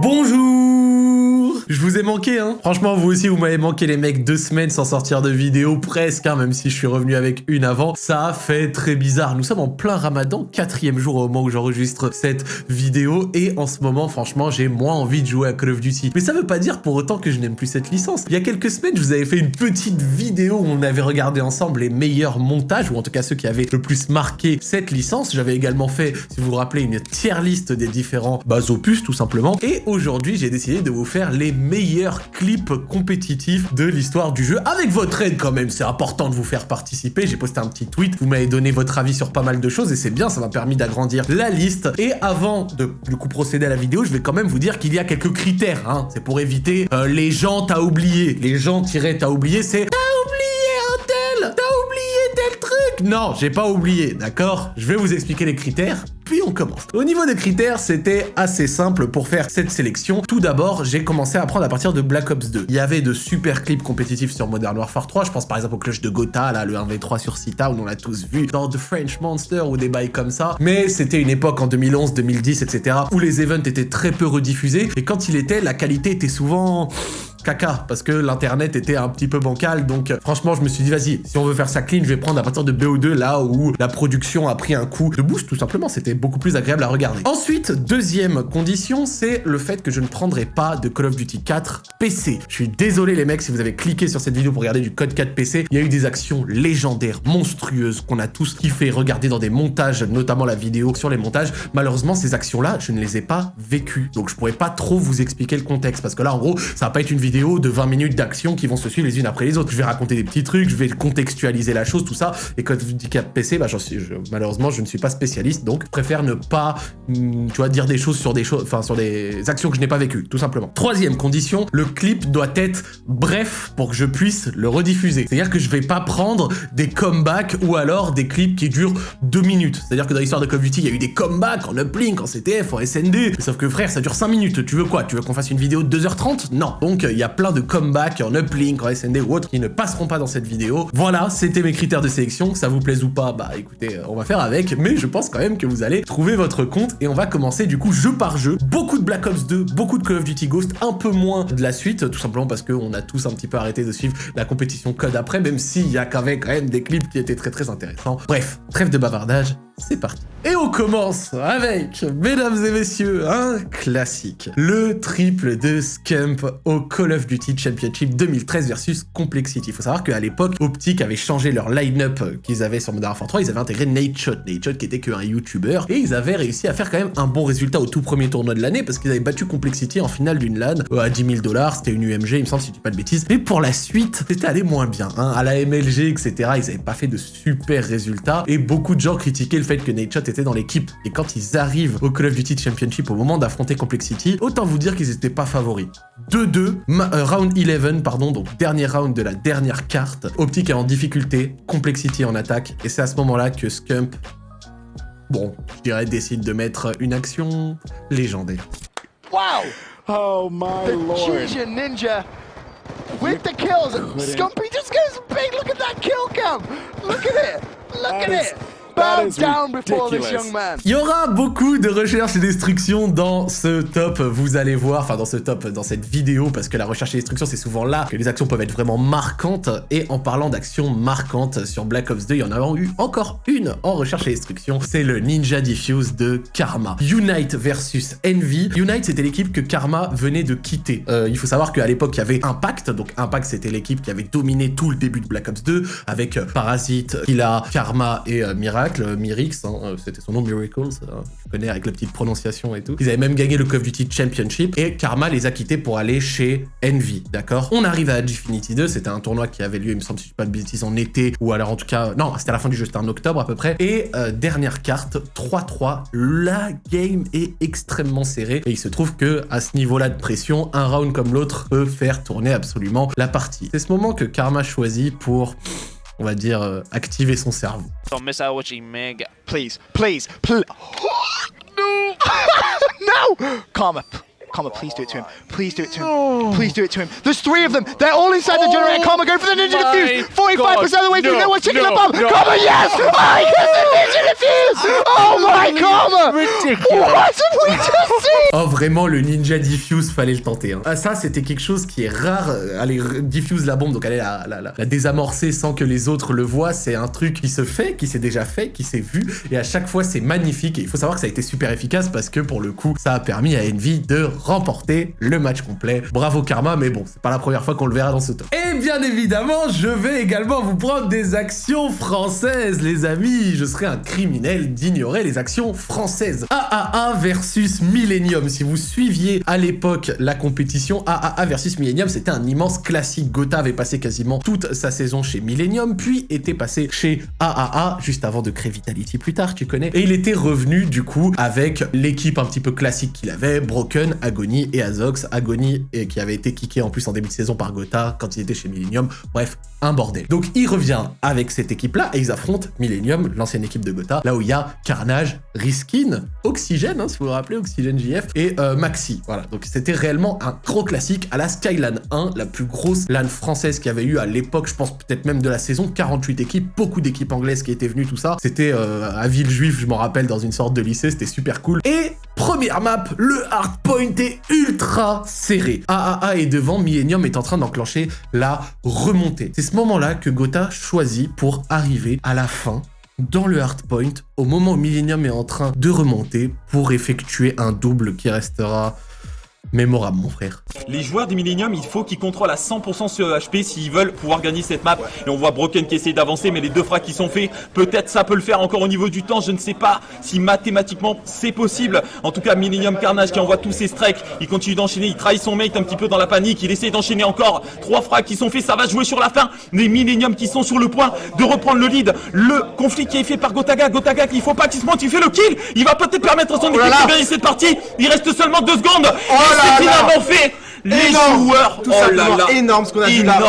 Bonjour Je vous ai manqué, hein Franchement, vous aussi, vous m'avez manqué, les mecs, deux semaines sans sortir de vidéo, presque, hein, même si je suis revenu avec une avant. Ça fait très bizarre. Nous sommes en plein ramadan, quatrième jour au moment où j'enregistre cette vidéo, et en ce moment, franchement, j'ai moins envie de jouer à Call of Duty. Mais ça veut pas dire pour autant que je n'aime plus cette licence. Il y a quelques semaines, je vous avais fait une petite vidéo où on avait regardé ensemble les meilleurs montages, ou en tout cas ceux qui avaient le plus marqué cette licence. J'avais également fait, si vous vous rappelez, une tier liste des différents bah, opus, tout simplement. Et aujourd'hui, j'ai décidé de vous faire les meilleurs clips compétitifs de l'histoire du jeu, avec votre aide quand même, c'est important de vous faire participer, j'ai posté un petit tweet, vous m'avez donné votre avis sur pas mal de choses, et c'est bien, ça m'a permis d'agrandir la liste, et avant de du coup procéder à la vidéo, je vais quand même vous dire qu'il y a quelques critères, hein. c'est pour éviter euh, les gens t'as oublié, les gens tirés t'as oublié, c'est t'as oublié un t'as oublié tel truc! Non, j'ai pas oublié, d'accord? Je vais vous expliquer les critères, puis on commence. Au niveau des critères, c'était assez simple pour faire cette sélection. Tout d'abord, j'ai commencé à apprendre à partir de Black Ops 2. Il y avait de super clips compétitifs sur Modern Warfare 3, je pense par exemple au clutch de Gotha, là, le 1v3 sur Sita, où on l'a tous vu, dans The French Monster ou des bails comme ça. Mais c'était une époque en 2011, 2010, etc., où les events étaient très peu rediffusés, et quand il était, la qualité était souvent parce que l'internet était un petit peu bancal, donc euh, franchement je me suis dit vas-y, si on veut faire ça clean, je vais prendre à partir de BO2 là où la production a pris un coup de boost tout simplement, c'était beaucoup plus agréable à regarder. Ensuite, deuxième condition, c'est le fait que je ne prendrai pas de Call of Duty 4 PC. Je suis désolé les mecs si vous avez cliqué sur cette vidéo pour regarder du code 4 PC, il y a eu des actions légendaires, monstrueuses, qu'on a tous kiffé regarder dans des montages, notamment la vidéo sur les montages. Malheureusement, ces actions-là, je ne les ai pas vécues, donc je pourrais pas trop vous expliquer le contexte, parce que là, en gros, ça va pas être une vidéo de 20 minutes d'action qui vont se suivre les unes après les autres. Je vais raconter des petits trucs, je vais contextualiser la chose, tout ça. Et quand dis 4 PC, bah, suis, malheureusement, je ne suis pas spécialiste, donc je préfère ne pas, hmm, tu vois, dire des choses sur des choses, enfin, sur des actions que je n'ai pas vécues, tout simplement. Troisième condition, le clip doit être bref pour que je puisse le rediffuser. C'est-à-dire que je vais pas prendre des comebacks ou alors des clips qui durent 2 minutes. C'est-à-dire que dans l'histoire de Call of Duty, il y a eu des comebacks en uplink, en CTF, en SND. Sauf que frère, ça dure 5 minutes. Tu veux quoi? Tu veux qu'on fasse une vidéo de 2h30 Non. Donc, il y a plein de comebacks en uplink, en SND ou autres qui ne passeront pas dans cette vidéo. Voilà, c'était mes critères de sélection. Ça vous plaise ou pas, bah écoutez, euh, on va faire avec. Mais je pense quand même que vous allez trouver votre compte et on va commencer du coup jeu par jeu. Beaucoup de Black Ops 2, beaucoup de Call of Duty Ghost, un peu moins de la suite, tout simplement parce qu'on a tous un petit peu arrêté de suivre la compétition code après, même s'il y a quand même des clips qui étaient très très intéressants. Bref, trêve de bavardage, c'est parti. Et on commence avec, mesdames et messieurs, un classique. Le triple de Scump au Call of Duty Championship 2013 versus Complexity. Il faut savoir qu'à l'époque, Optic avait changé leur line-up qu'ils avaient sur Modern Warfare 3, ils avaient intégré Nate Shot, Nate Shot qui était qu'un YouTuber, et ils avaient réussi à faire quand même un bon résultat au tout premier tournoi de l'année, parce qu'ils avaient battu Complexity en finale d'une LAN euh, à 10 000 dollars, c'était une UMG, il me semble, si je dis pas de bêtises. Mais pour la suite, c'était allé moins bien. Hein. À la MLG, etc., ils avaient pas fait de super résultats, et beaucoup de gens critiquaient le fait que Nate Shot était dans l'équipe. Et quand ils arrivent au Call of Duty Championship au moment d'affronter Complexity, autant vous dire qu'ils n'étaient pas favoris. 2-2, euh, round 11, pardon, donc dernier round de la dernière carte. Optic est en difficulté, Complexity en attaque, et c'est à ce moment-là que Scump, bon, je dirais, décide de mettre une action légendaire. Wow! Oh my the lord. Ninja with the kills. Scumpy just goes big. Look at that kill cam. Look at it. Look at it. Il y aura beaucoup de recherche et destruction dans ce top, vous allez voir, enfin dans ce top, dans cette vidéo, parce que la recherche et destruction, c'est souvent là que les actions peuvent être vraiment marquantes. Et en parlant d'actions marquantes sur Black Ops 2, il y en a eu encore une en recherche et destruction, c'est le Ninja Diffuse de Karma. Unite versus Envy. Unite, c'était l'équipe que Karma venait de quitter. Euh, il faut savoir qu'à l'époque, il y avait Impact, donc Impact, c'était l'équipe qui avait dominé tout le début de Black Ops 2, avec euh, Parasite, Killa, Karma et euh, Miracle. Mirix, hein, euh, c'était son nom, Miracles, je connais avec la petite prononciation et tout. Ils avaient même gagné le Call of Duty Championship et Karma les a quittés pour aller chez Envy, d'accord? On arrive à Gfinity 2, c'était un tournoi qui avait lieu, il me semble, si je pas de bêtises, en été, ou alors en tout cas, non, c'était à la fin du jeu, c'était en octobre à peu près. Et euh, dernière carte, 3-3, la game est extrêmement serrée et il se trouve que à ce niveau-là de pression, un round comme l'autre peut faire tourner absolument la partie. C'est ce moment que Karma choisit pour on va dire, euh, activer son cerveau. Don't miss out watching Meg. Please, please, please. no! no! Karma, Karma, please do it to him. Please do it to him. Oh. Please do it to him. There's three of them. They're all inside oh the generator. Karma going for the ninja defuse. 45% of the way through. No, no one's taking no, the bomb. No. Karma, yes! Oh, he gets the ninja defuse! Oh my Karma! Ridiculous. What have we just seen? Oh, vraiment, le ninja diffuse, fallait le tenter. Hein. Ah, ça, c'était quelque chose qui est rare. Aller diffuse la bombe, donc aller la, la, la, la désamorcer sans que les autres le voient, c'est un truc qui se fait, qui s'est déjà fait, qui s'est vu. Et à chaque fois, c'est magnifique. Et il faut savoir que ça a été super efficace parce que pour le coup, ça a permis à Envy de remporter le match complet. Bravo Karma, mais bon, c'est pas la première fois qu'on le verra dans ce top. Et bien évidemment, je vais également vous prendre des actions françaises, les amis. Je serais un criminel d'ignorer les actions françaises. AAA versus Millennium. Si vous suiviez à l'époque la compétition, AAA versus Millennium, c'était un immense classique. Gotha avait passé quasiment toute sa saison chez Millennium, puis était passé chez AAA, juste avant de créer Vitality plus tard, tu connais. Et il était revenu, du coup, avec l'équipe un petit peu classique qu'il avait, Broken, Agony et Azox. Agony, et qui avait été kické en plus en début de saison par Gotha quand il était chez Millennium. Bref, un bordel. Donc il revient avec cette équipe-là et ils affrontent Millennium, l'ancienne équipe de Gotha, là où il y a Carnage, Riskin, Oxygène, hein, si vous vous rappelez, Oxygène JF, et euh, Maxi. Voilà, donc c'était réellement un gros classique à la Skylan 1, la plus grosse LAN française qu'il y avait eu à l'époque, je pense peut-être même de la saison, 48 équipes, beaucoup d'équipes anglaises qui étaient venues, tout ça. C'était euh, à Villejuif, je m'en rappelle, dans une sorte de lycée, c'était super cool. Et première map, le hardpoint ultra serré. AAA est devant, Millennium est en train d'enclencher la remontée. C'est ce moment-là que Gotha choisit pour arriver à la fin dans le hardpoint au moment où Millennium est en train de remonter pour effectuer un double qui restera mémorable, mon frère. Les joueurs du Millennium, il faut qu'ils contrôlent à 100% ce HP s'ils veulent pouvoir gagner cette map. Et on voit Broken qui essaie d'avancer, mais les deux frags qui sont faits, peut-être ça peut le faire encore au niveau du temps. Je ne sais pas si mathématiquement c'est possible. En tout cas, Millennium Carnage qui envoie tous ses strikes, il continue d'enchaîner, il trahit son mate un petit peu dans la panique, il essaie d'enchaîner encore. Trois frags qui sont faits, ça va jouer sur la fin. Les Millennium qui sont sur le point de reprendre le lead. Le conflit qui est fait par Gotaga, Gotaga qu'il faut pas qu'il se monte, il fait le kill. Il va peut-être permettre à son équipe de gagner cette partie. Il reste seulement deux secondes. Oh c'est finalement fait les joueurs, tout oh simplement énorme ce qu'on a vu là.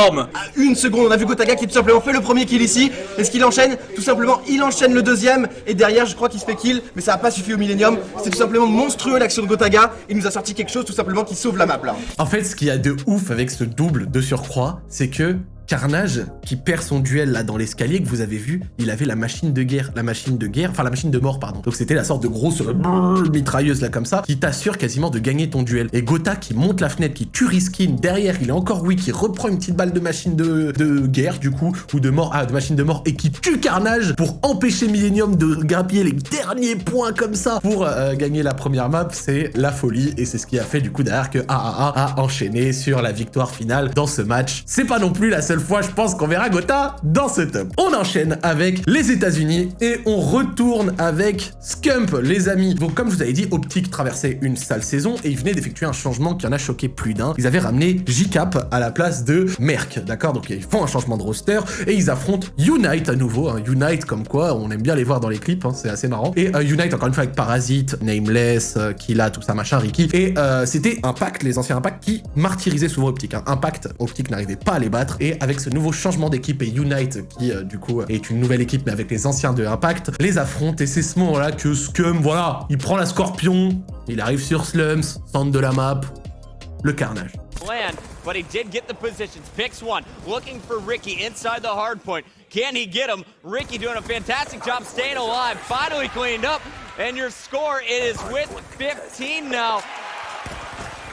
Une seconde, on a vu Gotaga qui tout simplement fait le premier kill ici. Est-ce qu'il enchaîne? Tout simplement, il enchaîne le deuxième. Et derrière, je crois qu'il se fait kill, mais ça n'a pas suffi au Millennium. C'est tout simplement monstrueux l'action de Gotaga. Il nous a sorti quelque chose tout simplement qui sauve la map là. En fait, ce qu'il y a de ouf avec ce double de surcroît, c'est que Carnage, qui perd son duel là dans l'escalier, que vous avez vu, il avait la machine de guerre, la machine de guerre, enfin la machine de mort, pardon. Donc c'était la sorte de grosse mitrailleuse là comme ça, qui t'assure quasiment de gagner ton duel. Et Gotha qui monte la fenêtre, qui tue Riskin, derrière il est encore weak, qui reprend une petite balle de machine de, guerre du coup, ou de mort, ah de machine de mort, et qui tue Carnage pour empêcher Millennium de grappiller les derniers points comme ça pour euh, gagner la première map, c'est la folie. Et c'est ce qui a fait du coup derrière que AAA a enchaîné sur la victoire finale dans ce match. C'est pas non plus la seule fois, je pense qu'on verra Gotha dans ce top. On enchaîne avec les États-Unis et on retourne avec Scump, les amis. Donc, comme je vous avais dit, Optic traversait une sale saison et ils venaient d'effectuer un changement qui en a choqué plus d'un. Ils avaient ramené J-Cap à la place de Merck, d'accord? Donc, ils font un changement de roster et ils affrontent Unite à nouveau. Hein. Unite, comme quoi, on aime bien les voir dans les clips, hein, c'est assez marrant. Et euh, Unite, encore une fois, avec Parasite, Nameless, euh, Killa, tout ça, machin, Ricky. Et euh, c'était Impact, les anciens Impact, qui martyrisaient souvent Optic. Hein. Impact, Optic n'arrivait pas à les battre. Et avec ce nouveau changement d'équipe et Unite, qui euh, du coup est une nouvelle équipe mais avec les anciens de Impact, les affronte et c'est ce moment-là que Scum, voilà, il prend la Scorpion, il arrive sur Slums, centre de la map, le carnage. Land, but he did get the positions. Picks one, looking for Ricky inside the hard point. Can he get him? Ricky doing a fantastic job staying alive. Finally cleaned up, and your score is with 15 now.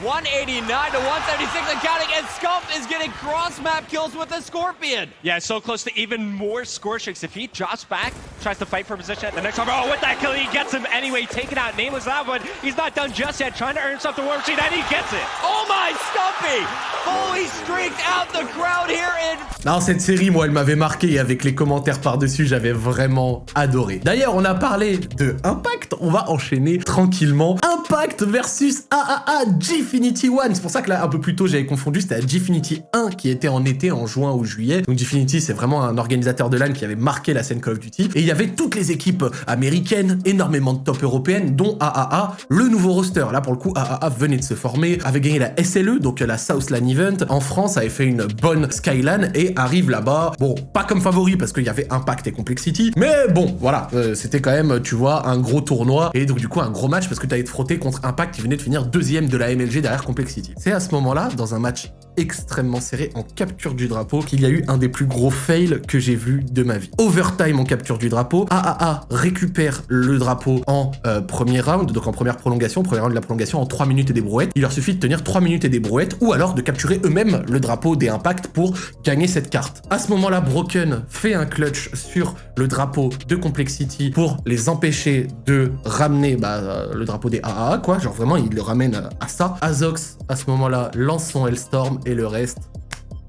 189 to 176 and counting, and Scump is getting cross-map kills with a Scorpion. Yeah, so close to even more score streaks. If he drops back, tries to fight for position at the next time, oh, with that kill, he gets him anyway, taking out Nameless that, but he's not done just yet, trying to earn something War Machine, and he gets it. Oh my, Scumpy! Fully streaked out the crowd here in... Non, cette série, moi, elle m'avait marqué, et avec les commentaires par-dessus, j'avais vraiment adoré. D'ailleurs, on a parlé de Impact, on va enchaîner tranquillement. Impact versus AAA Gfinity One. C'est pour ça que là, un peu plus tôt, j'avais confondu, c'était la Gfinity 1 qui était en été, en juin ou juillet. Donc Gfinity, c'est vraiment un organisateur de LAN qui avait marqué la scène Call of Duty. Et il y avait toutes les équipes américaines, énormément de top européennes, dont AAA, le nouveau roster. Là, pour le coup, AAA venait de se former, avait gagné la SLE, donc la South LAN Event. En France, avait fait une bonne Skylan et arrive là-bas. Bon, pas comme favori parce qu'il y avait Impact et Complexity, mais bon, voilà, euh, c'était quand même, tu vois, un gros tournoi et donc du coup un gros match parce que tu allais te frotter contre Impact qui venait de finir deuxième de la MLG derrière Complexity. C'est à ce moment-là, dans un match extrêmement serré en capture du drapeau qu'il y a eu un des plus gros fails que j'ai vu de ma vie. Overtime en capture du drapeau, AAA récupère le drapeau en euh, premier round, donc en première prolongation, premier round de la prolongation en 3 minutes et des brouettes. Il leur suffit de tenir 3 minutes et des brouettes ou alors de capturer eux-mêmes le drapeau des impacts pour gagner cette carte. À ce moment-là, Broken fait un clutch sur le drapeau de Complexity pour les empêcher de ramener bah, le drapeau des AAA, quoi. Genre vraiment, il le ramène à ça. Azox, à ce moment-là, lance son Hellstorm et le reste,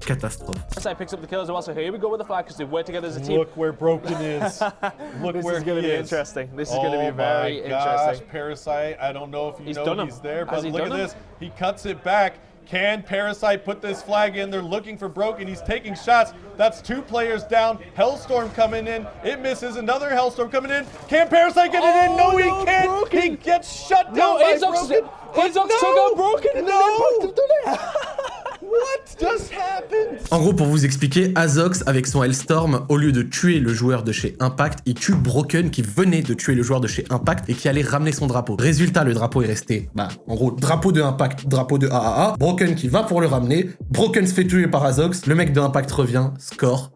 catastrophe. Side picks up the kills as well, so here we go with the flag because they work together as a team. Look where Broken is. Look This where is going to be is. interesting. This is oh going to be very my gosh, interesting. Parasite. I don't know if you He's know done him. he's there, but he look at him? this. He cuts it back. Can Parasite put this flag in? They're looking for Broken. He's taking shots. That's two players down. Hellstorm coming in. It misses. Another Hellstorm coming in. Can Parasite get it in? No, Oh, he can't. Broken. He gets shut No, down by Azox, Broken. Azox no! took out Broken and No! What just happened? En gros, pour vous expliquer, Azox, avec son Hellstorm, au lieu de tuer le joueur de chez Impact, il tue Broken qui venait de tuer le joueur de chez Impact et qui allait ramener son drapeau. Résultat, le drapeau est resté, bah, en gros, drapeau de Impact, drapeau de AAA, Broken qui va pour le ramener, Broken se fait tuer par Azox, le mec de Impact revient, score,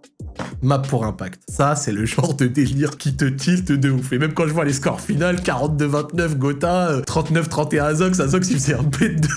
map pour Impact. Ça, c'est le genre de délire qui te tilte de ouf. Et même quand je vois les scores finales, 42-29 Gotha, euh, 39-31 Azox, Azox il faisait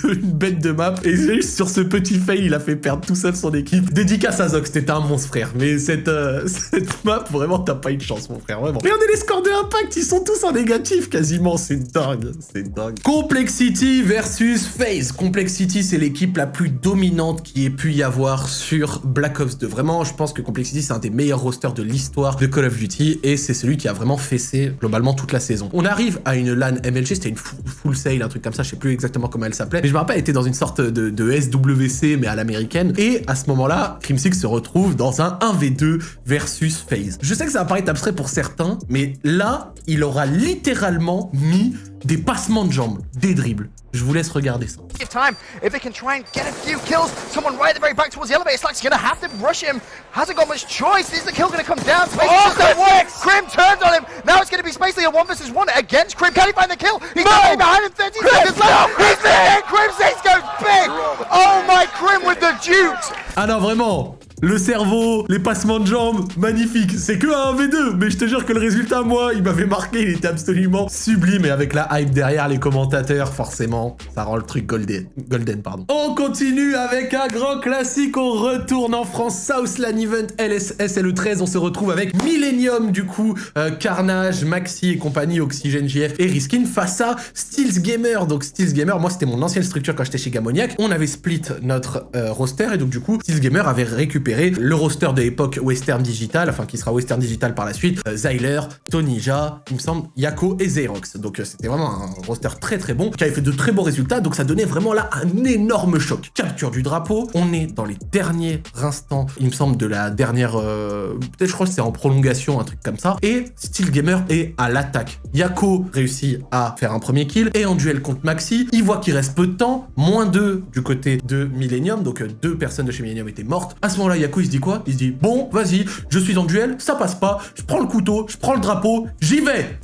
une bête de map. Et sur ce petit fail, il a fait perdre tout seul son équipe. Dédicace à Azox, t'étais un monstre frère. Mais cette, euh, cette map, vraiment, t'as pas eu de chance mon frère, vraiment. Regardez les scores de Impact, ils sont tous en négatif quasiment. C'est dingue, c'est dingue. Complexity versus FaZe. Complexity, c'est l'équipe la plus dominante qui ait pu y avoir sur Black Ops 2. Vraiment, je pense que Complexity, c'est un des meilleurs rosters de l'histoire de Call of Duty et c'est celui qui a vraiment fessé globalement toute la saison. On arrive à une LAN MLG, c'était une full, sale, un truc comme ça, je sais plus exactement comment elle s'appelait, mais je me rappelle, elle était dans une sorte de, de SWC mais à l'américaine et à ce moment-là, Crimsix se retrouve dans un 1v2 versus FaZe. Je sais que ça va paraître abstrait pour certains, mais là, il aura littéralement mis des passements de jambes, des dribbles. Je vous laisse regarder ça. Give time. If they can try and get a few kills, someone right at the very back towards the elevator, Slack's gonna have to rush him. Hasn't got much choice. Is the kill gonna come down? Space Oh, that work. works. Crim turns on him. Now it's gonna be Spacely a one versus one against Crim. Can he find the kill? He's no. behind him. 30 seconds left. He's there. Crim Six goes big. Oh my Crim with the dukes. Ah non, vraiment le cerveau, les passements de jambes, magnifique. C'est que un V2, mais je te jure que le résultat, moi, il m'avait marqué, il était absolument sublime. Et avec la hype derrière les commentateurs, forcément, ça rend le truc golden. Golden, pardon. On continue avec un grand classique. On retourne en France. Southland Event LSS le 13, on se retrouve avec Millennium, du coup, euh, Carnage, Maxi et compagnie, Oxygen JF et Riskin face à Steels Gamer. Donc Steels Gamer, moi, c'était mon ancienne structure quand j'étais chez Gamoniac. On avait split notre euh, roster et donc, du coup, Steels Gamer avait récupéré le roster de l'époque Western Digital, enfin qui sera Western Digital par la suite, euh, Zyler, Tonija, il me semble, Yako et Xerox. Donc euh, c'était vraiment un roster très très bon, qui avait fait de très bons résultats, donc ça donnait vraiment là un énorme choc. Capture du drapeau, on est dans les derniers instants, il me semble, de la dernière... euh, Peut-être je crois que c'est en prolongation, un truc comme ça, et Steel Gamer est à l'attaque. Yako réussit à faire un premier kill, et en duel contre Maxi, il voit qu'il reste peu de temps, moins 2 du côté de Millennium, donc deux personnes de chez Millennium étaient mortes. À ce moment-là, Yako il se dit quoi? Il se dit bon, vas-y, je suis en duel, ça passe pas, je prends le couteau, je prends le drapeau, j'y vais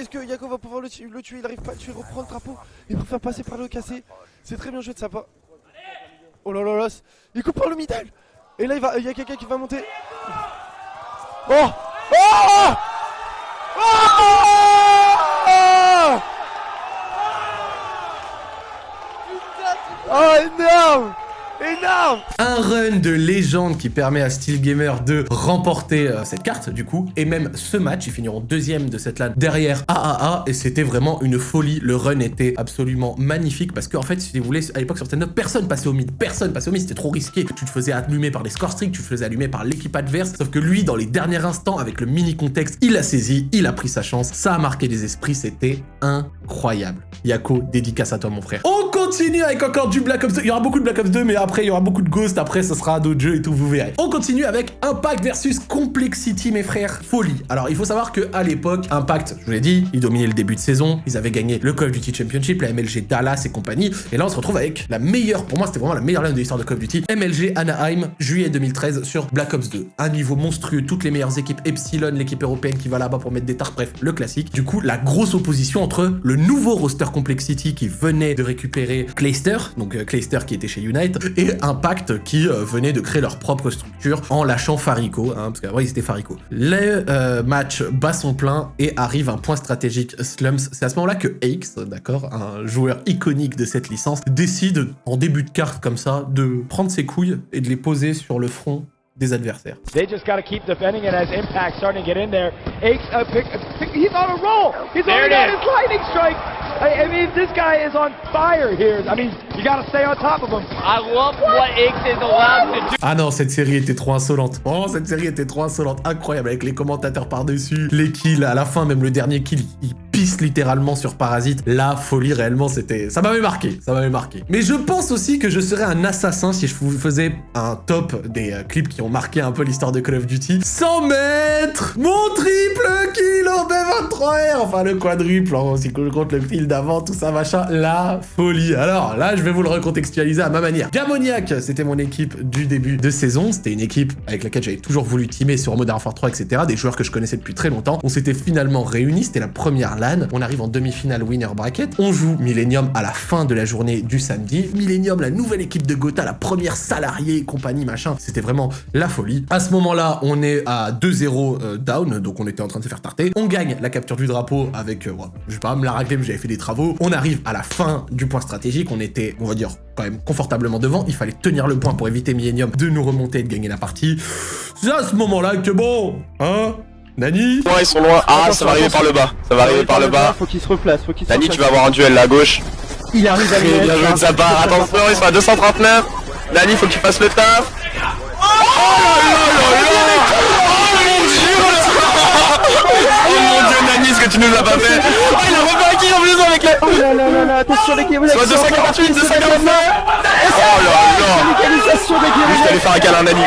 est-ce que Yako va pouvoir le, tu- le tuer? Il arrive pas à le tuer, reprend le drapeau. Il préfère passer par le cassé. C'est très bien joué de sa part. Oh là là là, il coupe par le middle. Et là, il va- il y a quelqu'un qui va monter. Oh Oh Oh Oh énorme Un run de légende qui permet à Steel Gamer de remporter euh, cette carte du coup, et même ce match, ils finiront deuxième de cette LAN derrière AAA, et c'était vraiment une folie, le run était absolument magnifique, parce qu'en fait, si vous voulez, à l'époque sur Stand personne passait au mid, personne passait au mid, c'était trop risqué, tu te faisais allumer par les score streaks, tu te faisais allumer par l'équipe adverse, sauf que lui, dans les derniers instants, avec le mini contexte, il a saisi, il a pris sa chance, ça a marqué les esprits, c'était incroyable. Yako, dédicace à toi mon frère. Continue avec encore du Black Ops 2, il y aura beaucoup de Black Ops 2, mais après, il y aura beaucoup de Ghost, après, ce sera d'autres jeux et tout, vous verrez. On continue avec Impact versus Complexity, mes frères. Folie. Alors, il faut savoir que à l'époque, Impact, je vous l'ai dit, ils dominaient le début de saison, ils avaient gagné le Call of Duty Championship, la MLG Dallas et compagnie, et là, on se retrouve avec la meilleure, pour moi, c'était vraiment la meilleure lane de l'histoire de Call of Duty, MLG Anaheim, juillet 2013 sur Black Ops 2. Un niveau monstrueux, toutes les meilleures équipes, Epsilon, l'équipe européenne qui va là-bas pour mettre des tartes, bref, le classique. Du coup, la grosse opposition entre le nouveau roster Complexity qui venait de récupérer Clayster, donc euh, Clayster qui était chez Unite, et Impact qui euh, venait de créer leur propre structure en lâchant Farico, hein, parce qu'avant ils étaient Farico. Le euh, match bat son plein et arrive un point stratégique Slums. C'est à ce moment-là que Aix, d'accord, un joueur iconique de cette licence, décide en début de carte comme ça de prendre ses couilles et de les poser sur le front des adversaires. They just got to keep defending it as Impact starting to get in there. Aches, uh, pick, pick, he's on a roll. He's There already got is. his lightning strike. I, I mean, this guy is on fire here. I mean, you got to stay on top of him. I love what is allowed to do. Ah non, cette série était trop insolente. Vraiment, cette série était trop insolente. Incroyable, avec les commentateurs par-dessus, les kills, à la fin, même le dernier kill, il pisse littéralement sur Parasite. La folie, réellement, c'était... Ça m'avait marqué, ça m'avait marqué. Mais je pense aussi que je serais un assassin si je vous faisais un top des euh, clips qui ont marqué un peu l'histoire de Call of Duty. 100 mètres Mon triple kill en B23R Enfin, le quadruple, hein, si je compte le kill d'avant, tout ça, machin. La folie. Alors, là, je vais vous le recontextualiser à ma manière. Gamoniac, c'était mon équipe du début de saison. C'était une équipe avec laquelle j'avais toujours voulu teamer sur Modern Warfare 3, etc. Des joueurs que je connaissais depuis très longtemps. On s'était finalement réunis. C'était la première LAN. On arrive en demi-finale winner bracket. On joue Millennium à la fin de la journée du samedi. Millennium, la nouvelle équipe de Gotha, la première salariée et compagnie, machin. C'était vraiment la folie. À ce moment-là, on est à 2-0 euh, down, donc on était en train de se faire tarter. On gagne la capture du drapeau avec, euh, je pas me la racler, mais j'avais fait des travaux. On arrive à la fin du point stratégique. On était, on va dire, quand même confortablement devant. Il fallait tenir le point pour éviter Millennium de nous remonter et de gagner la partie. C'est à ce moment-là que bon, hein Nani ils sont loin. Ah, ça va arriver par le bas. Ça va arriver par le bas. Faut qu'il se replace, faut qu'il se replace. tu vas avoir un duel là à gauche. Il arrive à bien joué de sa part. Attention, ils sont à 239. Dani, faut que tu fasses le taf. Oh là là là là Oh mon dieu Oh mon dieu, Nani, ce que tu nous as pas fait. Oh, il a refait un kill en plus avec les... Oh là là là là, attention les. Soit 248, 249 Oh là là. Localisation des Juste aller faire un câlin, Nani.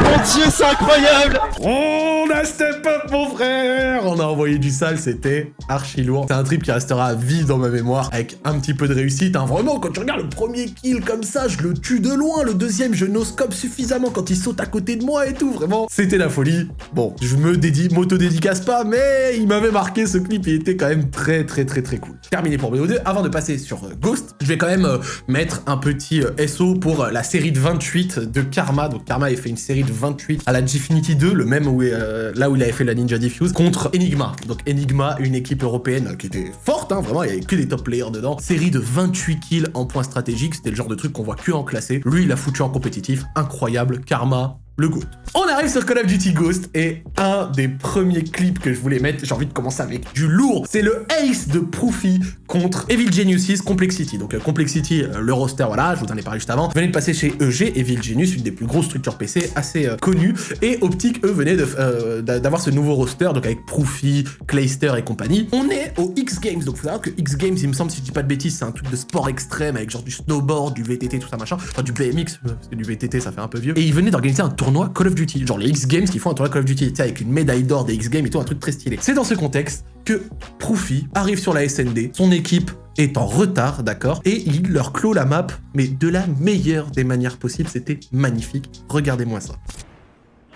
Mon dieu, c'est incroyable. On a step mon frère On a envoyé du sale, c'était archi lourd. C'est un trip qui restera à vie dans ma mémoire, avec un petit peu de réussite. hein. Vraiment, quand tu regardes le premier kill comme ça, je le tue de loin. Le deuxième, je noscope suffisamment quand il saute à côté de moi et tout. Vraiment, c'était la folie. Bon, je me dédie, m'auto-dédicace pas, mais il m'avait marqué ce clip. Il était quand même très, très, très, très cool. Terminé pour BO2. Avant de passer sur euh, Ghost, je vais quand même euh, mettre un petit euh, SO pour la série de 28 de Karma. Donc Karma avait fait une série de 28 à la Gfinity 2, le même où, là où il avait fait la Ninja Diffuse, contre Enigma. Donc Enigma, une équipe européenne qui était forte, hein, vraiment, il y avait que des top players dedans. Série de 28 kills en points stratégiques, c'était le genre de truc qu'on voit que en classé. Lui, il a foutu en compétitif, incroyable. Karma, le GOAT. On arrive sur Call of Duty Ghost et un des premiers clips que je voulais mettre, j'ai envie de commencer avec du lourd. C'est le ace de Proofy contre Evil Geniuses Complexity. Donc euh, Complexity, euh, le roster, voilà, je vous en ai parlé juste avant, venait de passer chez EG, Evil Genius, une des plus grosses structures PC assez euh, connues. Et Optic, eux, venaient d'avoir ce nouveau roster, donc avec Proofy, Clayster et compagnie. On est au X Games, donc faut savoir que X Games, il me semble, si je dis pas de bêtises, c'est un truc de sport extrême avec genre du snowboard, du VTT, tout ça machin. Enfin, du BMX, parce que du VTT, ça fait un peu vieux. Et ils venaient d'organiser un tournoi Call of Duty, genre les X Games qui font un tournoi Call of Duty, avec une médaille d'or des X Games et tout, un truc très stylé. C'est dans ce contexte que Proofy arrive sur la SND, son équipe est en retard, d'accord, et il leur clôt la map, mais de la meilleure des manières possibles, c'était magnifique. Regardez-moi ça.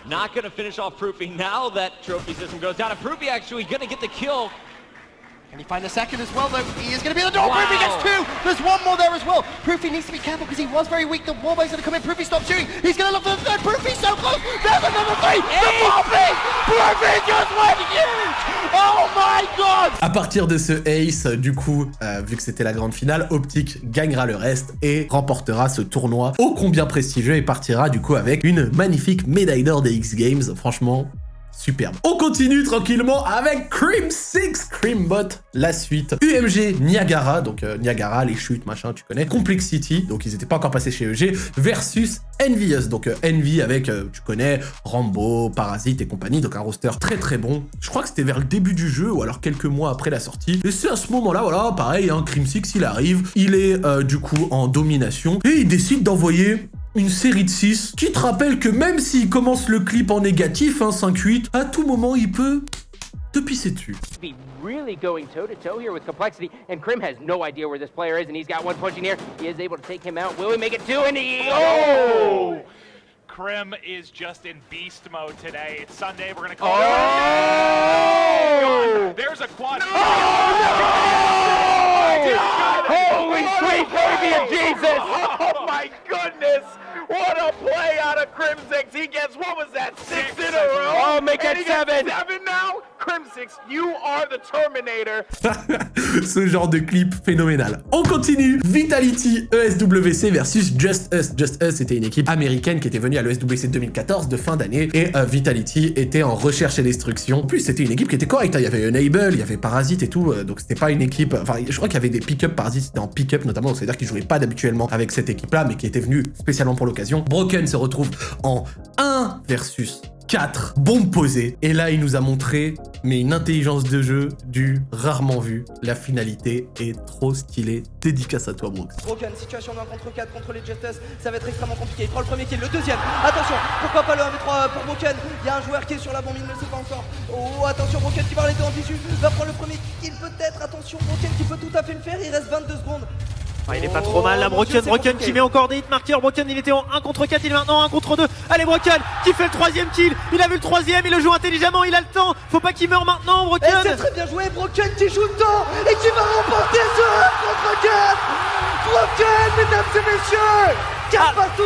Not to finish off Proofy now that trophy system goes down. Proofy actually to get the kill. Can he find a second as well, though? He is going to be in the door. Wow. Proofy gets two. There's one more there as well. Proofy needs to be careful because he was very weak. The wallbang's going to come in. Proofy stops shooting. He's going to look for the third. Proofy's so close. There's another three. The Proofy! Proofy just went huge! Oh my god! À partir de ce ace, du coup, euh, vu que c'était la grande finale, Optic gagnera le reste et remportera ce tournoi ô combien prestigieux et partira du coup avec une magnifique médaille d'or des X Games. Franchement, superbe. On continue tranquillement avec Cream 6, Creambot, la suite. UMG Niagara, donc euh, Niagara, les chutes, machin, tu connais. Complexity, donc ils étaient pas encore passés chez EG, versus Envious, donc euh, Envy avec, euh, tu connais, Rambo, Parasite et compagnie, donc un roster très très bon. Je crois que c'était vers le début du jeu, ou alors quelques mois après la sortie. Et c'est à ce moment-là, voilà, pareil, hein, Cream 6, il arrive, il est du coup en domination, et il décide d'envoyer une série de 6 qui te rappelle que même s'il commence le clip en négatif, hein, 5-8, à tout moment il peut te pisser dessus. be really going toe to toe here with complexity, and Krim has no idea where this player is, and he's got one pushing here. He is able to take him out. Will he make it two? And he oh! Krim is just in beast mode today. It's Sunday. We're gonna call Oh! it. There's a quad. Holy sweet baby of Jesus! Oh my goodness! What a play out of Crimsix! He gets what was that? Six, in a row? Oh, make that seven. Seven now? Crimsix, you are the Terminator. Ce genre de clip phénoménal. On continue. Vitality ESWC versus Just Us. Just Us était une équipe américaine qui était venue à l'ESWC 2014 de fin d'année et euh, Vitality était en recherche et destruction. En plus, c'était une équipe qui était correcte. hein. Il y avait Enable, il y avait Parasite et tout. euh, donc c'était pas une équipe. Enfin, je crois qu'il y avait des pick-up. Parasite c'était en pick-up notamment. C'est-à-dire qu'ils jouaient pas d'habituellement avec cette équipe-là, mais qui était venue spécialement pour l'occasion. Broken se retrouve en 1 versus 4 bombes posées. Et là, il nous a montré, mais une intelligence de jeu du rarement vu. La finalité est trop stylée. Dédicace à toi, Brooks. Broken, situation de 1 contre 4 contre les Justice, ça va être extrêmement compliqué. Il prend le premier kill, le deuxième. Attention, pourquoi pas le 1v3 pour Broken? Il y a un joueur qui est sur la bombe, il ne le sait pas encore. Oh, attention, Broken qui va les deux en visu, va prendre le premier kill peut-être. Attention, Broken qui peut tout à fait le faire, il reste 22 secondes. Ah, il est pas trop mal là, Oh, Broken, Broken qui met encore des hitmarkers, Broken il était en 1 contre 4, il est maintenant en 1 contre 2. Allez Broken qui fait le troisième kill, il a vu le troisième, il le joue intelligemment, il a le temps, faut pas qu'il meure maintenant Et Broken. c'est très bien joué, Broken qui joue le temps et qui va remporter ce 1 contre 4 Broken, mesdames et messieurs 4 partout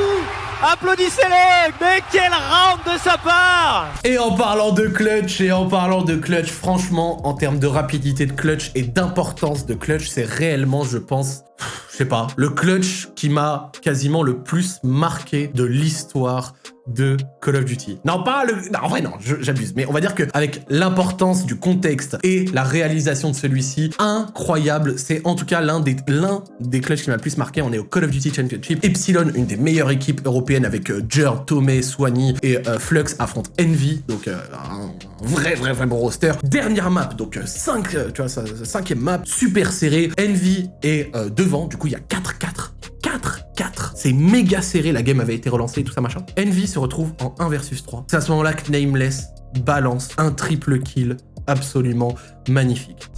Applaudissez-les Mais quel round de sa part. Et en parlant de clutch, et en parlant de clutch, franchement, en termes de rapidité de clutch et d'importance de clutch, c'est réellement, je pense, je sais pas, le clutch qui m'a quasiment le plus marqué de l'histoire de Call of Duty. Non, pas le... Non, en vrai, non, j'abuse. Mais on va dire qu'avec l'importance du contexte et la réalisation de celui-ci, incroyable. C'est en tout cas l'un des, des clutches qui m'a le plus marqué. On est au Call of Duty Championship. Epsilon, une des meilleures équipes européennes avec euh, Jer, Tomei, Swanny et euh, Flux affronte Envy. Donc euh, un vrai, vrai, vrai bon roster. Dernière map, donc 5, tu vois, cinquième map, super serré. Envy est devant, du coup il y a 4-4. 4-4. C'est méga serré, la game avait été relancée et tout ça machin. Envy se retrouve en 1 versus 3. C'est à ce moment-là que Nameless balance un triple kill absolument magnifique.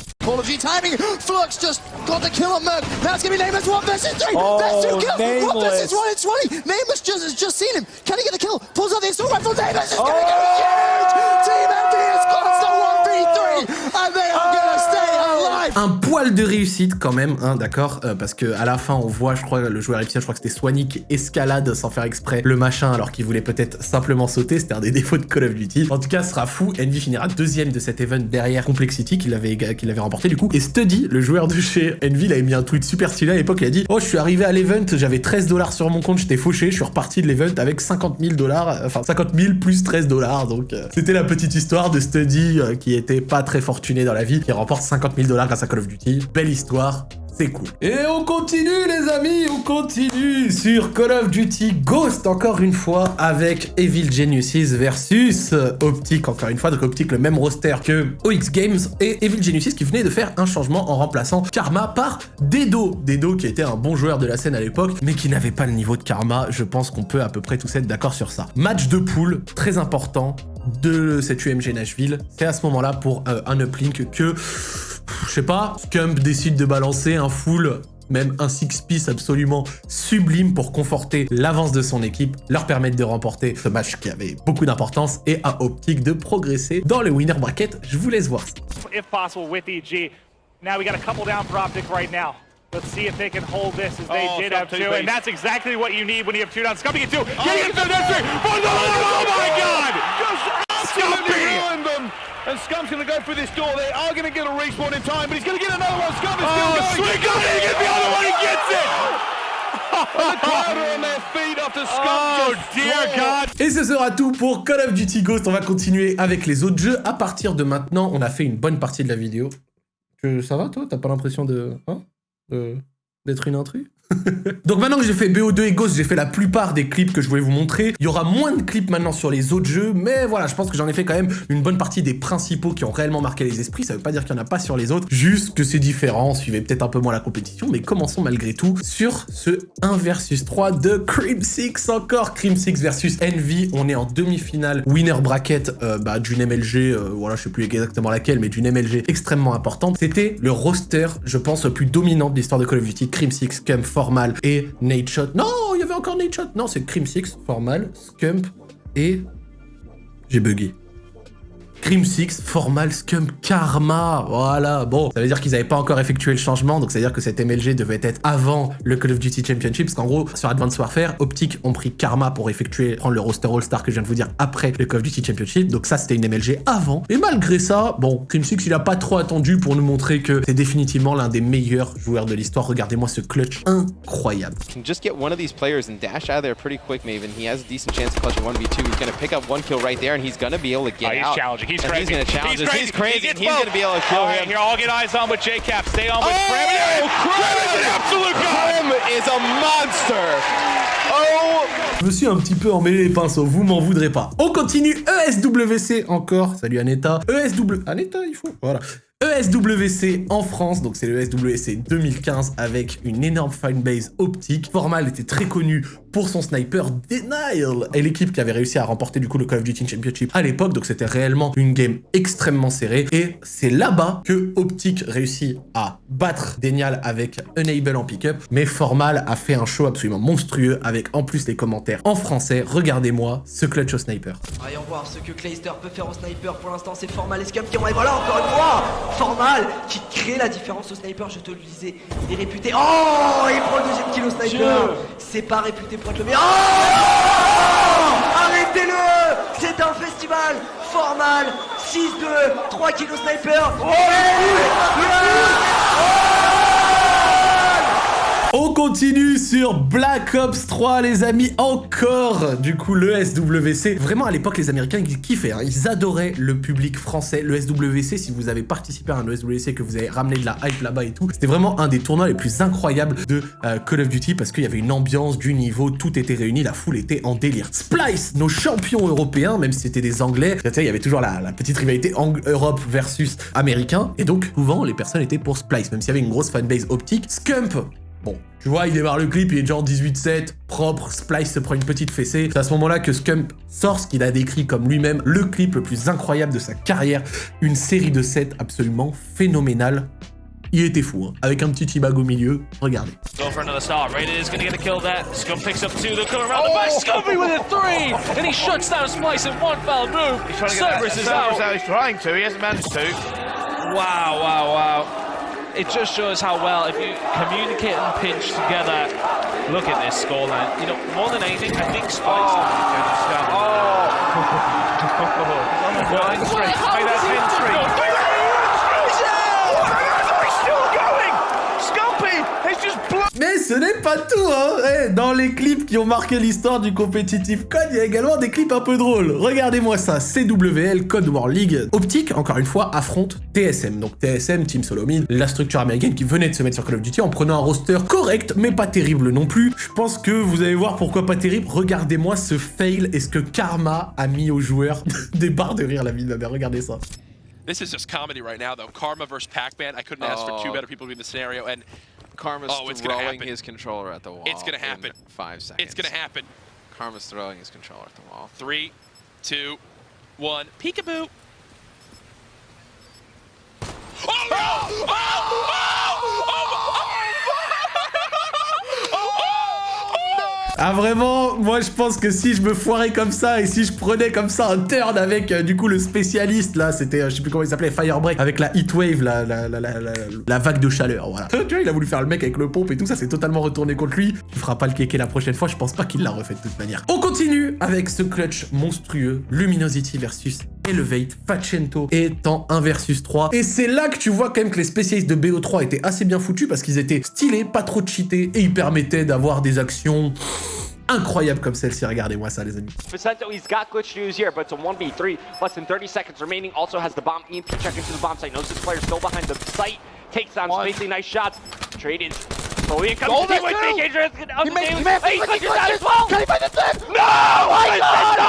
Duty timing. Flux just got the kill on Merc. Now it's gonna be Nameless one versus three. Oh, That's two kills. One Nameless. versus one. It's Swanee. Nameless just has just seen him. Can he get the kill? Pulls out the assault rifle. Nameless is gonna go huge. Team MD has got the one v three, and they are gonna stay alive. Un poil de réussite quand même, hein, d'accord euh, Parce que à la fin, on voit, je crois, le joueur Epsilon, je crois que c'était qui escalade sans faire exprès le machin alors qu'il voulait peut-être simplement sauter. C'était un des défauts de Call of Duty. En tout cas, ce sera fou. Envy finira deuxième de cet event derrière Complexity qu'il avait, avait remporté du coup. Et Study, le joueur de chez Envy, il avait mis un tweet super stylé à l'époque. Il a dit Oh, je suis arrivé à l'event, j'avais 13 dollars sur mon compte, j'étais fauché, je suis reparti de l'event avec 50 000 dollars, euh, enfin 50 000 plus 13 dollars. Donc, euh, c'était la petite histoire de Study qui était pas très fortuné dans la vie, qui remporte 50 000 dollars grâce Call of Duty. Belle histoire. C'est cool. Et on continue les amis, on continue sur Call of Duty Ghost encore une fois avec Evil Geniuses versus Optic encore une fois. Donc Optic le même roster que OX Games et Evil Geniuses qui venait de faire un changement en remplaçant Karma par Dedo. Dedo qui était un bon joueur de la scène à l'époque mais qui n'avait pas le niveau de Karma. Je pense qu'on peut à peu près tous être d'accord sur ça. Match de poule très important de cette UMG Nashville. C'est à ce moment-là pour euh, un uplink que je sais pas, Scump décide de balancer un full, même un six-piece absolument sublime pour conforter l'avance de son équipe, leur permettre de remporter ce match qui avait beaucoup d'importance et à Optic de progresser dans le winner bracket. Je vous laisse voir ça. if possible, with EG. Now we got a couple down for Optic right now. Let's see if they can hold this as they Oh, did Scump have two, two, please. and that's exactly what you need when you have two down. Scumpy get two, getting the. Oh, oh my God! Absolutely Scumpy! ruined them. And Scump's going to go through this door. They are going to get a respawn in time, but he's going to get another one. Scump is Oh, still going. sweet God, he gets the other one, he gets it! Oh dear God! Et ce sera tout pour Call of Duty Ghost. On va continuer avec les autres jeux. À partir de maintenant, on a fait une bonne partie de la vidéo. Ça va toi? T'as pas l'impression de... Hein? De- D'être une intrus Donc maintenant que j'ai fait BO2 et Ghost, j'ai fait la plupart des clips que je voulais vous montrer. Il y aura moins de clips maintenant sur les autres jeux, mais voilà, je pense que j'en ai fait quand même une bonne partie des principaux qui ont réellement marqué les esprits. Ça veut pas dire qu'il y en a pas sur les autres, juste que c'est différent, suivez peut-être un peu moins la compétition, mais commençons malgré tout sur ce 1 versus 3 de Crim 6 encore. Crim 6 versus Envy, on est en demi-finale winner bracket euh, bah, d'une MLG, euh, voilà, je sais plus exactement laquelle, mais d'une MLG extrêmement importante. C'était le roster, je pense, le plus dominant de l'histoire de Call of Duty, Crim 6, Scum, Formal et Nadeshot. Non, il y avait encore Nadeshot. Non, c'est Crim 6, Formal, Scump et... J'ai bugué. Crim 6, Formal, Scump, Karma, voilà. Bon, ça veut dire qu'ils n'avaient pas encore effectué le changement, donc ça veut dire que cette MLG devait être avant le Call of Duty Championship, parce qu'en gros, sur Advanced Warfare, Optic ont pris Karma pour effectuer, prendre le roster All-Star que je viens de vous dire après le Call of Duty Championship, donc ça c'était une MLG avant. Et malgré ça, bon, Crim 6 il a pas trop attendu pour nous montrer que c'est définitivement l'un des meilleurs joueurs de l'histoire. Regardez-moi ce clutch incroyable. can just get one of these players and dash out of there pretty quick, Maven. He has a decent chance of clutching 1v2. He's going to pick up one kill right there, and he's going to be able to get Oh, he's out. challenging. He's crazy. He's going to challenge he's this. crazy. He's crazy. He he's going to be able to kill right, him. here, all get eyes on with J-Cap. Stay on with Oh, is an absolute god. Krim is a monster. Oh, Je me suis un petit peu emmêlé les pinceaux, vous m'en voudrez pas. On continue, ESWC encore, salut Aneta. ESW... Aneta, il faut, voilà. ESWC en France, donc c'est le ESWC 2015 avec une énorme fanbase optique. Formal était très connu pour son sniper Denial et l'équipe qui avait réussi à remporter du coup le Call of Duty Championship à l'époque, donc c'était réellement une game extrêmement serrée et c'est là-bas que Optic réussit à battre Denial avec Enable en pick-up, mais Formal a fait un show absolument monstrueux avec en plus les commentaires en français. Regardez-moi ce clutch au sniper. Voyons voir ce que Clayster peut faire au sniper. Pour l'instant, c'est Formal et Scum qui ont. Et voilà, encore une fois Formal qui crée la différence au sniper, je te le disais. Il est réputé. Oh Il prend le deuxième kill au sniper C'est pas réputé Oh Arrêtez-le C'est un festival Formal. 6-2 3 kills au sniper Oh On continue sur Black Ops 3, les amis, encore du coup le SWC. Vraiment, à l'époque, les Américains, ils kiffaient, hein. ils adoraient le public français. Le SWC, si vous avez participé à un SWC, que vous avez ramené de la hype là-bas et tout, c'était vraiment un des tournois les plus incroyables de euh, Call of Duty parce qu'il y avait une ambiance, du niveau, tout était réuni, la foule était en délire. Splice, nos champions européens, même si c'était des Anglais, il y avait toujours la, la petite rivalité Europe versus Américain, et donc souvent les personnes étaient pour Splice, même s'il y avait une grosse fanbase optique. Scump, Bon, tu vois, il démarre le clip, il est genre 18-7, propre, Splice se prend une petite fessée. C'est à ce moment-là que Scump sort ce qu'il a décrit comme lui-même le clip le plus incroyable de sa carrière. Une série de sets absolument phénoménale. Il était fou, hein. avec un petit T-bag au milieu. Regardez. Go for another start. Rated is going to get a kill there. Scum picks up two. They're coming around the back. Scumby with a three. And he shuts down Splice in one foul move. He's trying to get Cerberus that. is Cerberus out. He's trying to. He hasn't managed to. Wow, wow, wow. It just shows how well, if you communicate and pinch together, look at this scoreline. You know, more than anything, I think Spice. Oh! Streak. pas tout, hein Eh, Dans les clips qui ont marqué l'histoire du compétitif code, il y a également des clips un peu drôles. Regardez-moi ça, CWL, Code War League. Optique, encore une fois, affronte TSM. Donc TSM, Team Solomid, la structure américaine qui venait de se mettre sur Call of Duty en prenant un roster correct, mais pas terrible non plus. Je pense que vous allez voir pourquoi pas terrible. Regardez-moi ce fail et ce que Karma a mis aux joueurs. des barres de rire, la vie de ma mère, regardez ça. This is just comedy right now, though. Karma versus Pac-Man. I couldn't ask for two better people to be in the scenario, and Karma's oh, it's gonna throwing happen. his controller at the wall. It's gonna in happen. Five seconds. It's gonna happen. Karma's throwing his controller at the wall. Three, two, one. Peekaboo. Oh no! Oh! Oh! oh! oh! Ah vraiment, moi je pense que si je me foirais comme ça et si je prenais comme ça un turn avec euh, du coup le spécialiste là, c'était euh, je sais plus comment il s'appelait, Firebreak, avec la heatwave, la, la, la, la, la, vague de chaleur, voilà. tu vois, il a voulu faire le mec avec le pompe et tout ça, c'est totalement retourné contre lui. Il fera pas le kéké la prochaine fois, je pense pas qu'il l'a refait de toute manière. On continue avec ce clutch monstrueux, Luminosity versus Elevate, Facento est en 1 versus 3. Et c'est là que tu vois quand même que les spécialistes de BO3 étaient assez bien foutus parce qu'ils étaient stylés, pas trop cheatés et ils permettaient d'avoir des actions incroyables comme celle-ci. Regardez-moi ça, les amis. Facento, he's got glitch news here, but it's a 1v3. Less than 30 seconds remaining. Also has the bomb. EMP check into the bomb site. Knows this player still behind the site. Takes down spacing. Nice shots. He makes He out as well. Can he find the? No! my! God!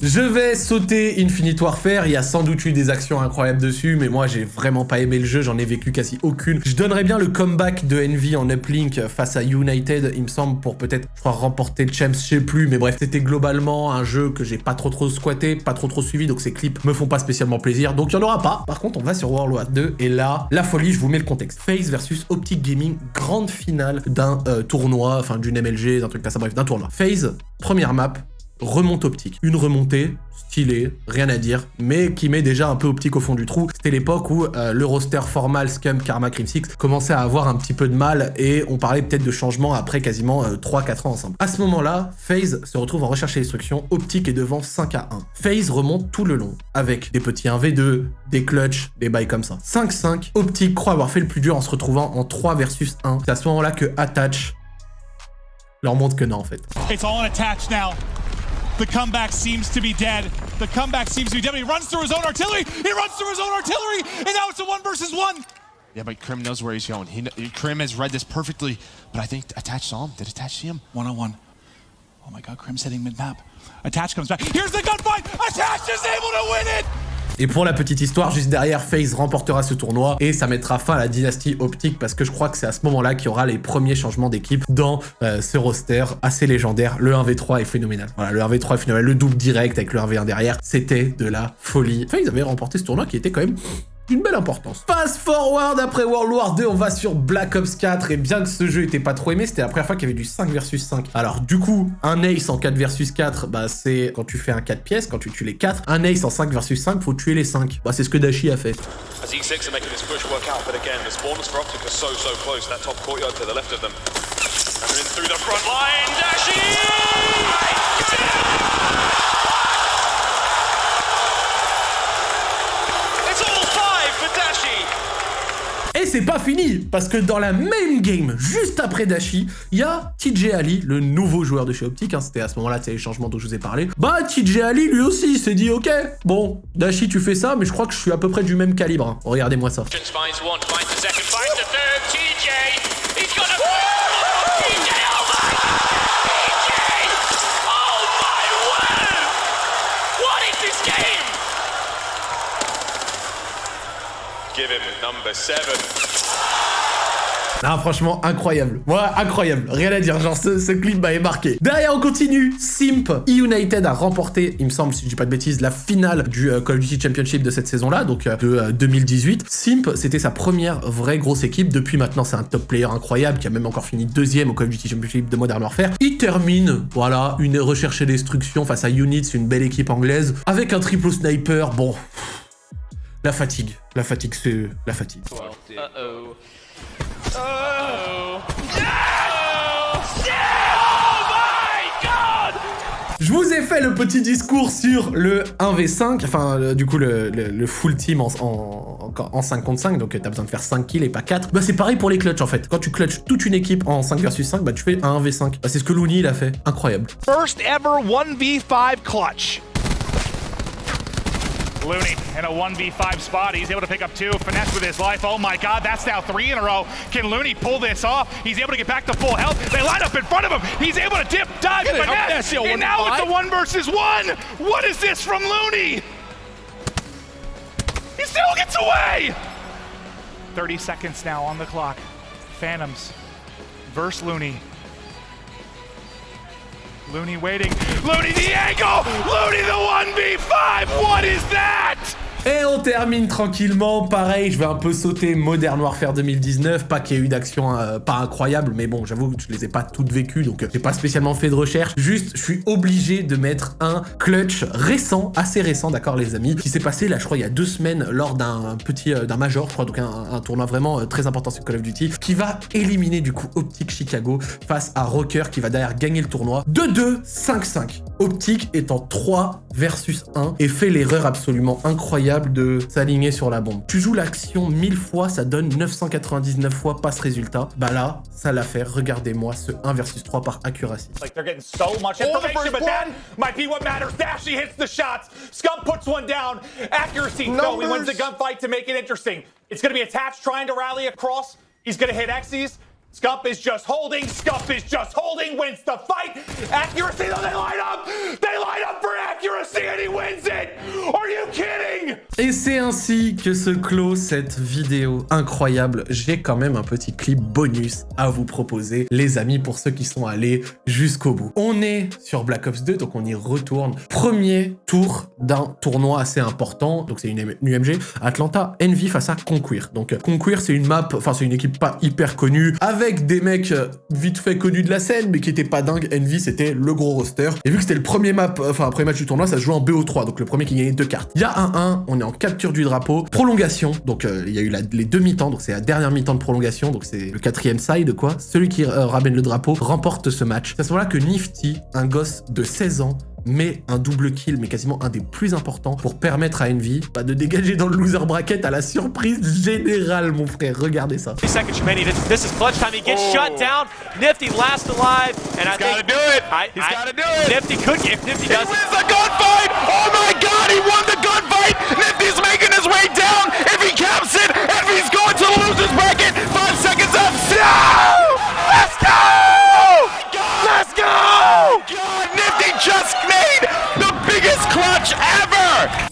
Je vais sauter Infinite Warfare, il y a sans doute eu des actions incroyables dessus, mais moi j'ai vraiment pas aimé le jeu, j'en ai vécu quasi aucune. Je donnerais bien le comeback de Envy en uplink face à United, il me semble, pour peut-être, je crois, remporter le champs, je sais plus, mais bref, c'était globalement un jeu que j'ai pas trop trop squatté, pas trop trop suivi, donc ces clips me font pas spécialement plaisir, donc il y en aura pas. Par contre, on va sur World War 2, et là, la folie, je vous mets le contexte. FaZe versus Optic Gaming, grande finale d'un euh, tournoi, enfin d'une MLG, d'un truc comme ça, bref, d'un tournoi. FaZe, première map, remonte optique. Une remontée, stylée, rien à dire, mais qui met déjà un peu optique au fond du trou. C'était l'époque où euh, le roster formal Scum, Karma, Crim 6 commençait à avoir un petit peu de mal et on parlait peut-être de changement après quasiment 3-4 ans ensemble. À ce moment-là, FaZe se retrouve en recherche et destruction, optique est devant 5 à 1. FaZe remonte tout le long, avec des petits 1v2, des clutches, des bails comme ça. 5-5, optique croit avoir fait le plus dur en se retrouvant en 3 versus 1. C'est à ce moment-là que Attach leur montre que non en fait. It's all attached now. The comeback seems to be dead. The comeback seems to be dead. He runs through his own artillery. He runs through his own artillery, and now it's a one versus one. Yeah, but Krim knows where he's going. He, Krim has read this perfectly, but I think Attach saw him. Did Attach see him? One on one. Oh my God, Krim's hitting mid map. Attach comes back. Here's the gunfight. Attach is able to win it. Et pour la petite histoire, juste derrière, FaZe remportera ce tournoi et ça mettra fin à la dynastie optique parce que je crois que c'est à ce moment-là qu'il y aura les premiers changements d'équipe dans euh, ce roster assez légendaire. Le 1v3 est phénoménal. Voilà, le 1v3 est phénoménal. Le double direct avec le 1v1 derrière, c'était de la folie. FaZe avait remporté ce tournoi qui était quand même d'une belle importance. Fast forward après World War 2, on va sur Black Ops 4 et bien que ce jeu était pas trop aimé, c'était la première fois qu'il y avait du 5 versus 5. Alors du coup, un ace en 4 versus 4, bah c'est quand tu fais un 4 pièces, quand tu tues les 4. Un ace en 5 versus 5, faut tuer les 5. Bah c'est ce que Dashi a fait. C'est pas fini, parce que dans la même game, juste après Dashi, il y a TJ Ali, le nouveau joueur de chez Optic, hein, c'était à ce moment-là, c'est les changements dont je vous ai parlé. Bah, TJ Ali, lui aussi, s'est dit, ok, bon, Dashi, tu fais ça, mais je crois que je suis à peu près du même calibre. hein. Regardez-moi ça. Just finds one, finds the second, finds the third. TJ! He's got a. Oh, TJ! Oh my TJ! Oh my word! What is this game? Give him number seven. Ah, franchement, incroyable. Ouais, incroyable. Rien à dire. Genre, ce, clip m'avait marqué. Derrière, on continue. Simp. E-United a remporté, il me semble, si je dis pas de bêtises, la finale du euh, Call of Duty Championship de cette saison-là, donc euh, de euh, 2018. Simp, c'était sa première vraie grosse équipe. Depuis maintenant, c'est un top player incroyable qui a même encore fini deuxième au Call of Duty Championship de Modern Warfare. Il termine, voilà, une recherche et destruction face à Units, une belle équipe anglaise, avec un triple sniper. Bon. La fatigue. La fatigue, c'est la fatigue. Oh! Je vous ai fait le petit discours sur le 1v5, enfin le- du coup le, le- le full team en, en, en- en 5 contre 5, donc t'as besoin de faire 5 kills et pas 4. Bah c'est pareil pour les clutches en fait. Quand tu clutches toute une équipe en 5 versus 5, bah tu fais un 1v5. Bah c'est ce que Looney il a fait. Incroyable. First ever 1v5 clutch. Looney in a 1v5 spot. He's able to pick up two. Finesse with his life. Oh my god, that's now three in a row. Can Looney pull this off? He's able to get back to full health. They line up in front of him. He's able to dip, dive, Get it, finesse. Finesse, And now it's a 1v5. one versus one. What is this from Looney? He still gets away. 30 seconds now on the clock. Phantoms versus Looney. Looney waiting. Looney the angle! Looney the 1v5! What is that? Et on termine tranquillement, pareil, je vais un peu sauter Modern Warfare 2019, pas qu'il y ait eu d'action euh, pas incroyable, mais bon, j'avoue que je les ai pas toutes vécues, donc euh, j'ai pas spécialement fait de recherche, juste je suis obligé de mettre un clutch récent, assez récent, d'accord les amis, qui s'est passé là je crois il y a deux semaines lors d'un petit, euh, d'un major, je crois, donc un, tournoi vraiment très important sur Call of Duty, qui va éliminer du coup Optic Chicago face à Rocker qui va derrière gagner le tournoi, 2-2, 5-5. Optic est en 3 versus 1 et fait l'erreur absolument incroyable de s'aligner sur la bombe. Tu joues l'action 1000 fois, ça donne 999 fois pas ce résultat. Bah là, ça l'a fait. Regardez-moi ce 1 versus 3 par accuracy. Like they're getting so much information, but that might be what matters. Dashy hits the shots. Scum puts one down. Accuracy. No, he wins the gunfight to make it interesting. It's going to be attached, trying to rally across. He's going to hit Xyz. Scump is just holding. Scump is just holding. Wins the fight. Accuracy, though, they line up. They line up for accuracy, and he wins it. Are you kidding? Et c'est ainsi que se clôt cette vidéo incroyable. J'ai quand même un petit clip bonus à vous proposer, les amis, pour ceux qui sont allés jusqu'au bout. On est sur Black Ops 2, donc on y retourne. Premier tour d'un tournoi assez important, donc c'est une, UMG, Atlanta Envy face à Conquer. Donc Conquer, c'est une map, enfin c'est une équipe pas hyper connue, des mecs euh, vite fait connus de la scène, mais qui étaient pas dingues. Envy, c'était le gros roster. Et vu que c'était le premier map, enfin premier match du tournoi, ça se joue en BO3, donc le premier qui gagnait deux cartes. Il y a un 1, on est en capture du drapeau, prolongation, donc euh, il y a eu la- les deux mi-temps, donc c'est la dernière mi-temps de prolongation, donc c'est le quatrième side quoi. Celui qui euh, ramène le drapeau remporte ce match. C'est à ce moment-là que Nifty, un gosse de 16 ans, met un double kill, mais quasiment un des plus importants, pour permettre à Envy bah, de dégager dans le loser bracket à la surprise générale, mon frère. Regardez ça. Two seconds remaining. This, is clutch time. He gets shut down. Nifty last alive, and I gotta think do it. I, He's I- gotta do it. Nifty could if Nifty does. wins the gunfight! Oh my god, he won the gunfight! Nifty's making his way down! If he caps it, Envy's going to the loser's bracket! Five seconds up! No go! Let's go! God, Nifty just made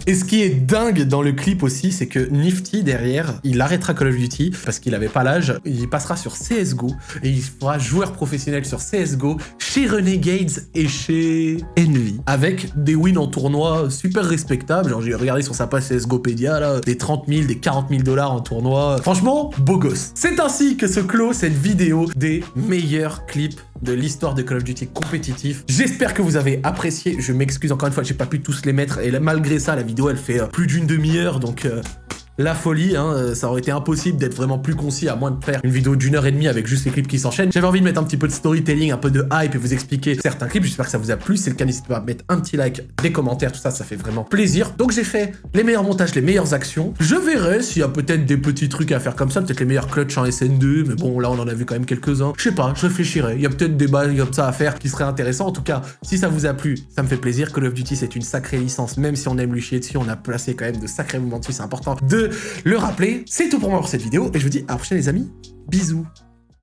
Et ce qui est dingue dans le clip aussi, c'est que Nifty derrière, il arrêtera Call of Duty parce qu'il avait pas l'âge. Il passera sur CSGO et il sera joueur professionnel sur CSGO chez Renegades et chez Envy avec des wins en tournoi super respectables. Genre, j'ai regardé sur sa page CSGOpedia là, des 30 000, des 40 000 dollars en tournoi. Franchement, beau gosse. C'est ainsi que se clôt cette vidéo des meilleurs clips de l'histoire de Call of Duty compétitif. J'espère que vous avez apprécié. Je m'excuse encore une fois, j'ai pas pu tous les mettre. Et malgré ça, la vidéo, elle fait euh, plus d'une demi-heure. Donc, euh, la folie, hein, euh, ça aurait été impossible d'être vraiment plus concis à moins de faire une vidéo d'une heure et demie avec juste les clips qui s'enchaînent. J'avais envie de mettre un petit peu de storytelling, un peu de hype et vous expliquer certains clips. J'espère que ça vous a plu. Si c'est le cas, n'hésitez pas à mettre un petit like, des commentaires, tout ça, ça fait vraiment plaisir. Donc j'ai fait les meilleurs montages, les meilleures actions. Je verrai s'il y a peut-être des petits trucs à faire comme ça, peut-être les meilleurs clutch en SN2, mais bon, là on en a vu quand même quelques-uns. Je sais pas, je réfléchirai. Il y a peut-être des bails comme ça à faire qui seraient intéressants. En tout cas, si ça vous a plu, ça me fait plaisir. Call of Duty, c'est une sacrée licence, même si on aime lui chier dessus, on a placé quand même de sacrés moments dessus, c'est important de le rappeler. C'est tout pour moi pour cette vidéo, et je vous dis à la prochaine les amis. Bisous